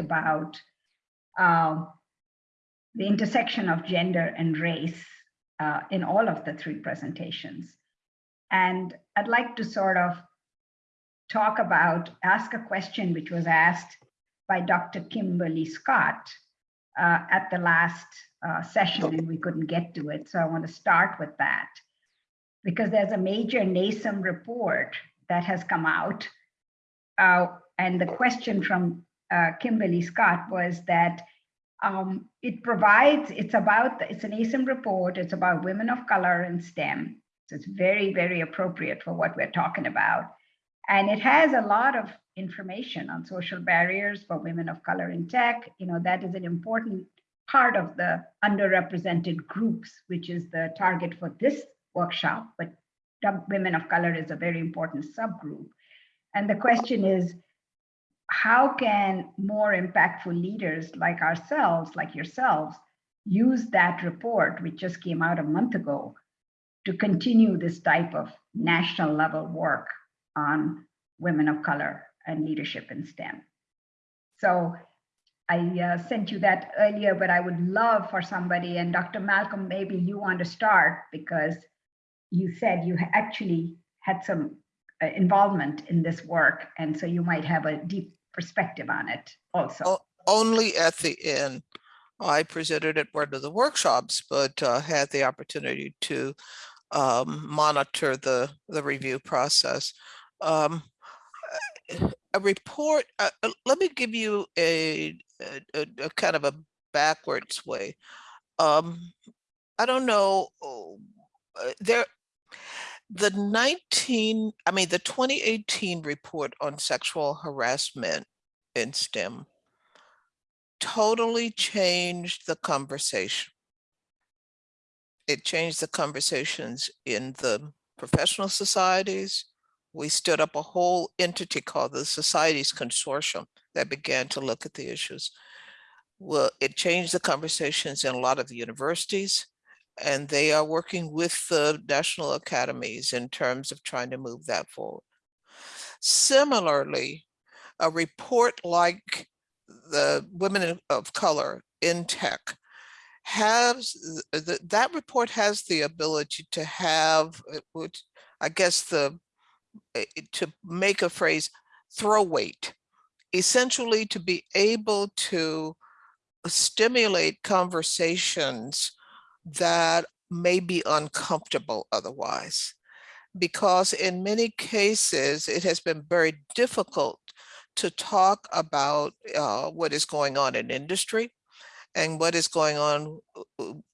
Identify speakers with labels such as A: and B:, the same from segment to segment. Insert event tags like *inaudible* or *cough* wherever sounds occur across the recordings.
A: about uh, the intersection of gender and race uh, in all of the three presentations. And I'd like to sort of talk about, ask a question which was asked by Dr. Kimberly Scott uh, at the last uh, session and we couldn't get to it. So I want to start with that because there's a major NASEM report that has come out. Uh, and the question from uh, Kimberly Scott was that um, it provides, it's about, it's an NASEM report, it's about women of color in STEM. So it's very, very appropriate for what we're talking about. And it has a lot of information on social barriers for women of color in tech. You know, that is an important part of the underrepresented groups, which is the target for this workshop, but women of color is a very important subgroup. And the question is, how can more impactful leaders like ourselves, like yourselves, use that report, which just came out a month ago, to continue this type of national level work on women of color and leadership in STEM. So I uh, sent you that earlier, but I would love for somebody, and Dr. Malcolm, maybe you want to start because you said you actually had some uh, involvement in this work, and so you might have a deep perspective on it also.
B: Only at the end. I presented at one of the workshops, but uh, had the opportunity to um, monitor the, the review process. Um, a report, uh, uh, let me give you a, a, a, kind of a backwards way. Um, I don't know, oh, uh, there, the 19, I mean, the 2018 report on sexual harassment in STEM totally changed the conversation. It changed the conversations in the professional societies. We stood up a whole entity called the Societies Consortium that began to look at the issues. Well, it changed the conversations in a lot of the universities and they are working with the national academies in terms of trying to move that forward. Similarly, a report like the Women of Color in Tech has, the, that report has the ability to have, uh, which I guess the, eh, to make a phrase, throw weight, essentially to be able to stimulate conversations that may be uncomfortable otherwise. Because in many cases, it has been very difficult to talk about uh, what is going on in industry and what is going on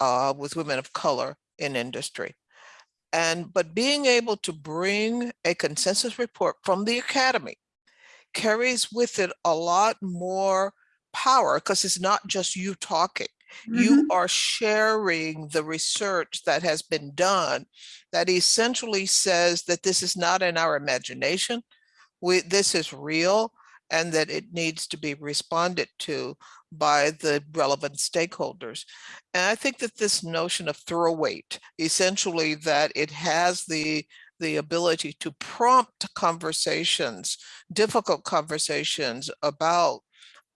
B: uh, with women of color in industry. And but being able to bring a consensus report from the academy carries with it a lot more power because it's not just you talking. Mm -hmm. You mm-hmm. are sharing the research that has been done that essentially says that this is not in our imagination. We, this is real and that it needs to be responded to by the relevant stakeholders. And I think that this notion of throw weight, essentially that it has the the ability to prompt conversations, difficult conversations about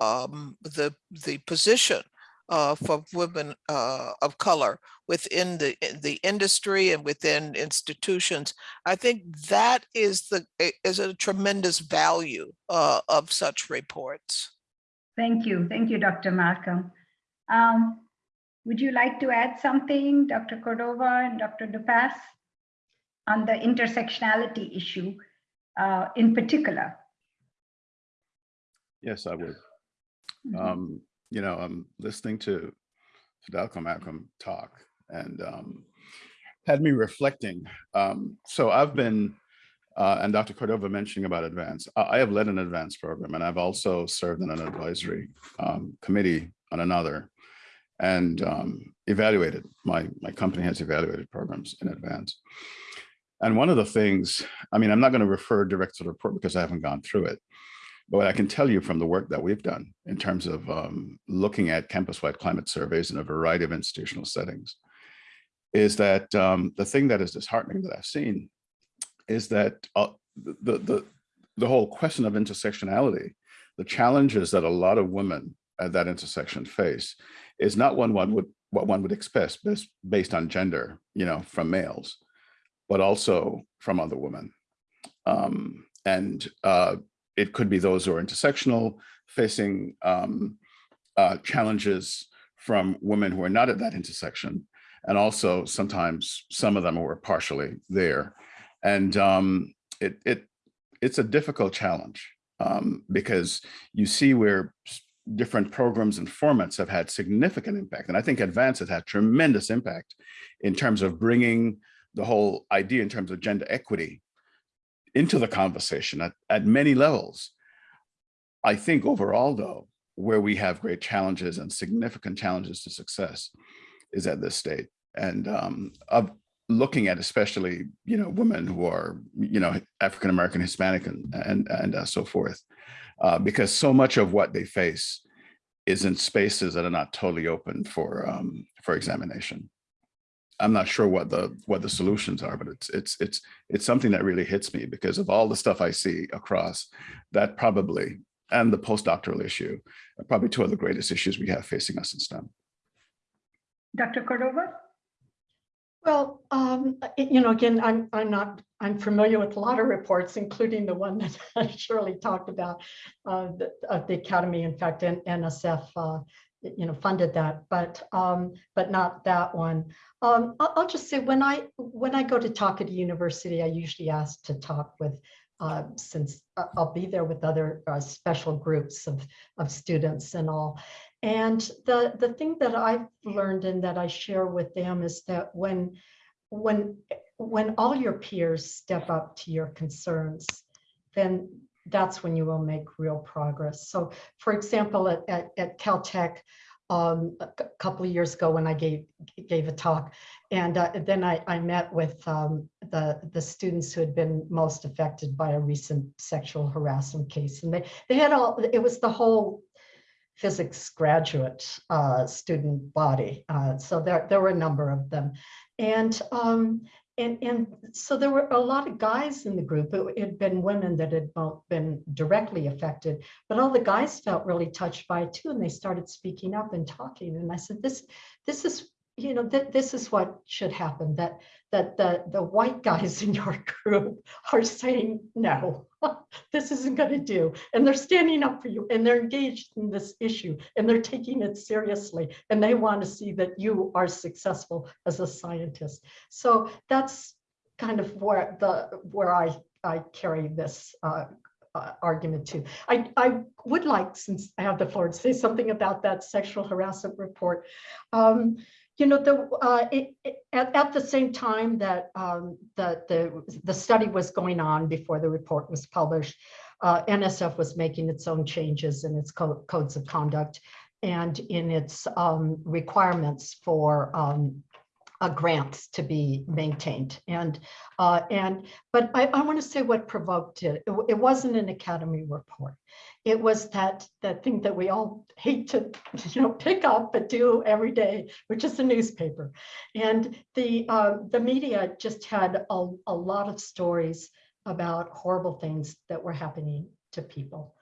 B: um, the, the position uh, for women uh, of color within the the industry and within institutions. I think that is the is a tremendous value uh, of such reports.
A: Thank you, thank you, Dr. Malcolm. Um, would you like to add something, Dr. Cordova and Dr. DePass, on the intersectionality issue uh, in particular?
C: Yes, I would. Mm -hmm. um, you know, I'm listening to Fidel Malcolm talk and um, had me reflecting. Um, so I've been, uh, and Dr. Cordova mentioning about advance, I have led an advance program and I've also served in an advisory um, committee on another and um, evaluated, my, my company has evaluated programs in advance. And one of the things, I mean, I'm not going to refer direct to the report because I haven't gone through it, but what I can tell you from the work that we've done in terms of um, looking at campus-wide climate surveys in a variety of institutional settings is that um, the thing that is disheartening that I've seen is that uh, the, the, the whole question of intersectionality the challenges that a lot of women at that intersection face is not one one would what one would expect based, based on gender, you know, from males, but also from other women. Um, and uh, it could be those who are intersectional, facing um, uh, challenges from women who are not at that intersection. And also sometimes some of them were partially there. And um, it, it, it's a difficult challenge um, because you see where different programs and formats have had significant impact. And I think Advance has had tremendous impact in terms of bringing the whole idea in terms of gender equity into the conversation at, at many levels. I think overall, though, where we have great challenges and significant challenges to success is at this state. And um, of looking at especially, you know, women who are, you know, African American, Hispanic, and and, and uh, so forth, uh, because so much of what they face is in spaces that are not totally open for um, for examination. I'm not sure what the what the solutions are, but it's it's it's it's something that really hits me because of all the stuff I see across that probably and the postdoctoral issue are probably two of the greatest issues we have facing us in STEM.
A: Dr. Cordova?
D: Well, um, you know, again, I'm, I'm not, I'm familiar with a lot of reports, including the one *laughs* that Shirley talked about, uh, the, of the Academy, in fact, and NSF, uh, you know, funded that, but, um, but not that one. Um, I'll, I'll just say, when I, when I go to talk at a university, I usually ask to talk with, uh, since I'll be there with other, uh, special groups of, of students and all. And the, the thing that I've learned and that I share with them is that when, when, when all your peers step up to your concerns, then that's when you will make real progress. So for example, at, at, at Caltech, um, a couple of years ago when I gave, gave a talk, and uh, then I, I met with um, the, the students who had been most affected by a recent sexual harassment case. And they, they had all, it was the whole physics graduate uh, student body. Uh, so there, there were a number of them. And, um, and, and so there were a lot of guys in the group. It had been women that had been directly affected, but all the guys felt really touched by it too. And they started speaking up and talking. And I said, this, this is, you know, that this is what should happen, that, that the, the white guys *laughs* in your group are saying, no, *laughs* this isn't going to do. And they're standing up for you and they're engaged in this issue and they're taking it seriously. And they want to see that you are successful as a scientist. So that's kind of where the where I, I carry this uh, uh, argument to. I, I would like, since I have the floor, to say something about that sexual harassment report. Um, you know, the, uh, it, it- at, at the same time that um, the, the, the study was going on before the report was published, uh, NSF was making its own changes in its co- codes of conduct and in its um, requirements for um, uh, grants to be maintained. And, uh, and, but I, I want to say what provoked it. It, it wasn't an academy report. It was that, that thing that we all hate to, *laughs* you know, pick up but do every day, which is the newspaper. And the, uh, the media just had a, a lot of stories about horrible things that were happening to people.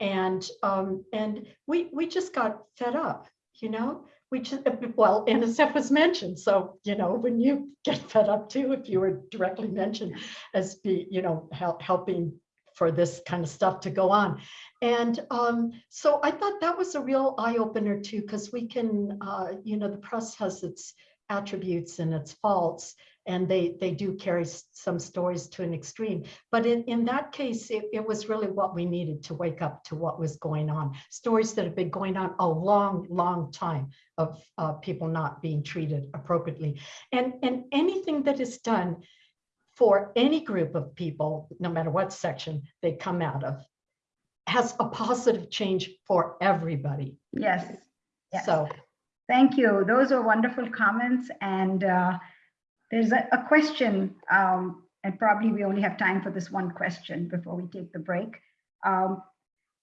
D: And, um, and we, we just got fed up, you know? Just, well, NSF was mentioned, so, you know, when you get fed up too, if you were directly mentioned as be, you know, hel- helping for this kind of stuff to go on. And um, so I thought that was a real eye opener too, because we can, uh, you know, the press has its attributes and its faults, and they they do carry some stories to an extreme. But in, in that case, it, it was really what we needed to wake up to what was going on. Stories that have been going on a long, long time of uh, people not being treated appropriately. And, and anything that is done for any group of people, no matter what section they come out of, has a positive change for everybody.
A: Yes. Yes.
D: So
A: Thank you. Those are wonderful comments. And uh, there's a, a question, um, and probably we only have time for this one question before we take the break. Um,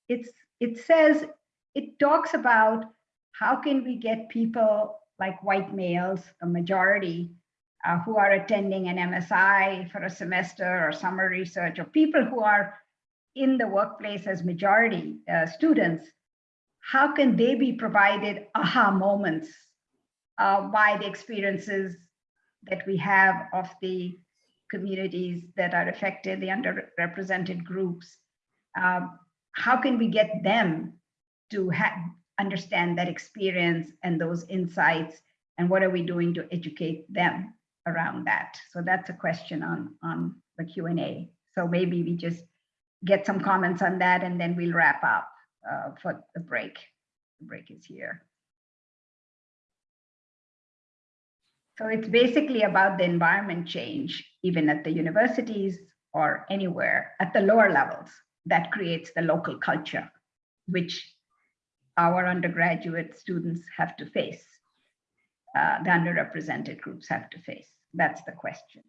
A: it's it says it talks about how can we get people like white males, a majority, uh, who are attending an MSI for a semester or summer research, or people who are in the workplace as majority uh, students, how can they be provided aha moments uh, by the experiences that we have of the communities that are affected, the underrepresented groups? Um, how can we get them to understand that experience and those insights? And what are we doing to educate them around that? So that's a question on, on the Q&A. So maybe we just get some comments on that and then we'll wrap up uh, for the break. The break is here. So it's basically about the environment change, even at the universities or anywhere at the lower levels that creates the local culture, which our undergraduate students have to face. Uh, the underrepresented groups have to face. That's the question.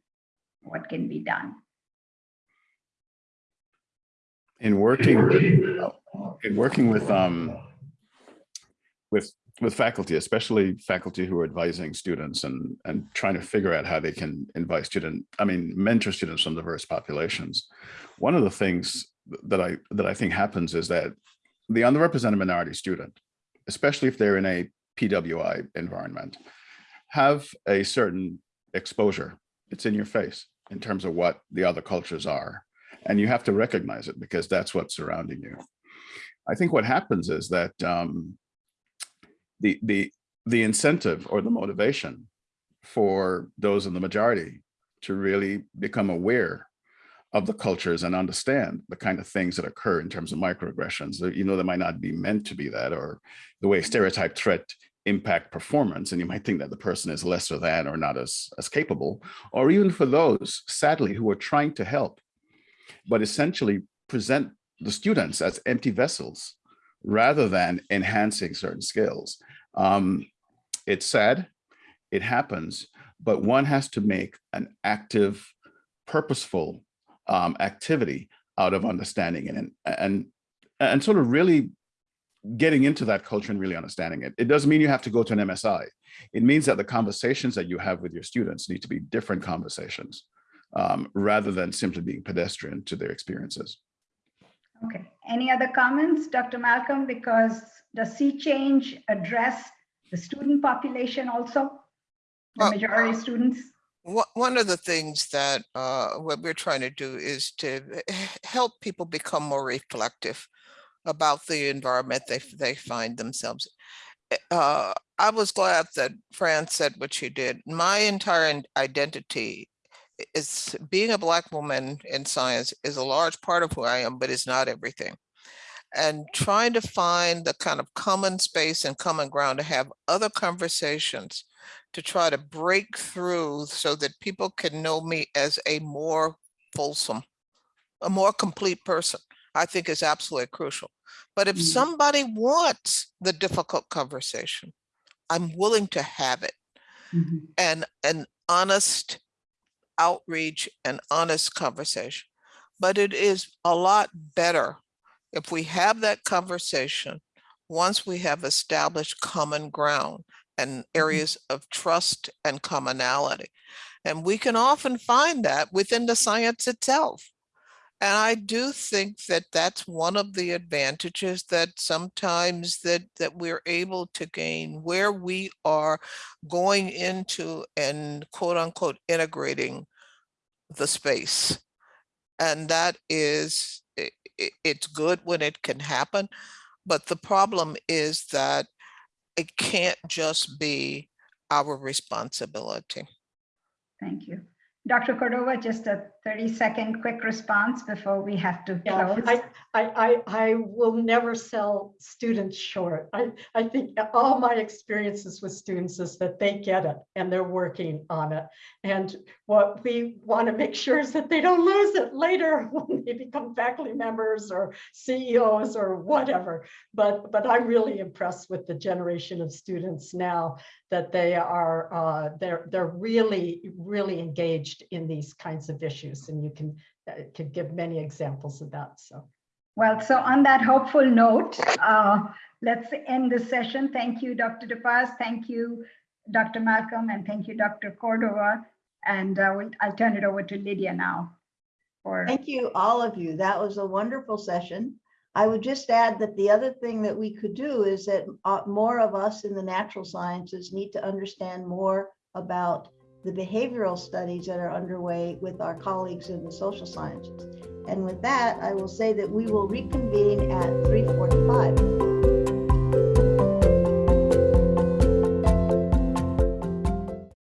A: What can be done?
C: In working in working with um with with faculty especially faculty who are advising students and and trying to figure out how they can invite student i mean mentor students from diverse populations. One of the things that i that i think happens is that the underrepresented minority student especially if they're in a pwi environment have a certain exposure. It's in your face in terms of what the other cultures are and you have to recognize it because that's what's surrounding you. I think what happens is that um, the the the incentive or the motivation for those in the majority to really become aware of the cultures and understand the kind of things that occur in terms of microaggressions. You know, they might not be meant to be that, or the way stereotype threat impact performance, and you might think that the person is lesser than or not as as capable, or even for those, sadly, who are trying to help but essentially present the students as empty vessels rather than enhancing certain skills. Um, it's sad, it happens, but one has to make an active, purposeful um, activity out of understanding it and, and, and sort of really getting into that culture and really understanding it. It doesn't mean you have to go to an MSI. It means that the conversations that you have with your students need to be different conversations um, rather than simply being pedestrian to their experiences.
A: Okay, any other comments, Dr. Malcolm? Because does Sea Change address the student population also? The
B: Uh,
A: majority students?
B: One of the things that uh, what we're trying to do is to help people become more reflective about the environment they they find themselves. Eh, Uh, I was glad that Fran said what she did. My entire identity i- is being a black woman in science is a large part of who I am, but it's not everything. And trying to find the kind of common space and common ground to have other conversations to try to break through so that people can know me as a more fulsome, a more complete person, I think is absolutely crucial. But if
A: Mm.
B: somebody wants the difficult conversation, I'm willing to have it
A: Mhm.
B: and an honest outreach and honest conversation. But it is a lot better if we have that conversation once we have established common ground and mm-hmm. areas of trust and commonality. And we can often find that within the science itself. And I do think that that's one of the advantages that sometimes that that we're able to gain where we are going into and quote unquote integrating the space. And that is i- i- it's good when it can happen, but the problem is that it can't just be our responsibility.
A: Thank you. Dr. Cordova, just a 30 second quick response before we have to
D: Yeah,
A: close.
D: I, I, I, I will never sell students short. I, I think all my experiences with students is that they get it and they're working on it. And what we want to make sure is that they don't lose it later *laughs* when they become faculty members or CEOs or whatever. But, but I'm really impressed with the generation of students now that they are, uh, they're, they're really, really engaged in these kinds of issues. And you can uh, could give many examples of that. So
A: Well, so on that hopeful note, uh, let's end this session. Thank you, Dr. DePaz. Thank you, Dr. Malcolm, and thank you, Dr. Cordova. And uh, we'll- I'll turn it over to Lydia now. for,
E: Thank you, all of you. That was a wonderful session. I would just add that the other thing that we could do is that uh, more of us in the natural sciences need to understand more about the behavioral studies that are underway with our colleagues in the social sciences. And with that, I will say that we will reconvene at